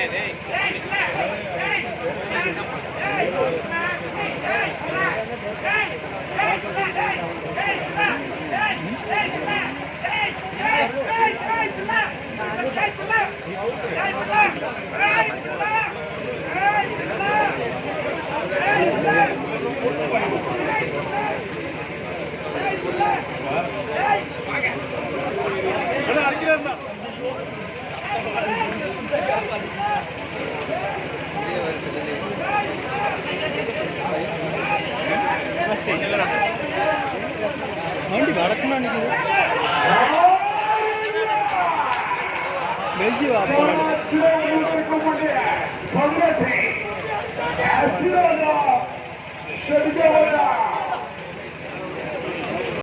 Hey! വണ്ടി വടക്കുന്നാണെങ്കിൽ ബെൽജിയം ആപ്പാണ്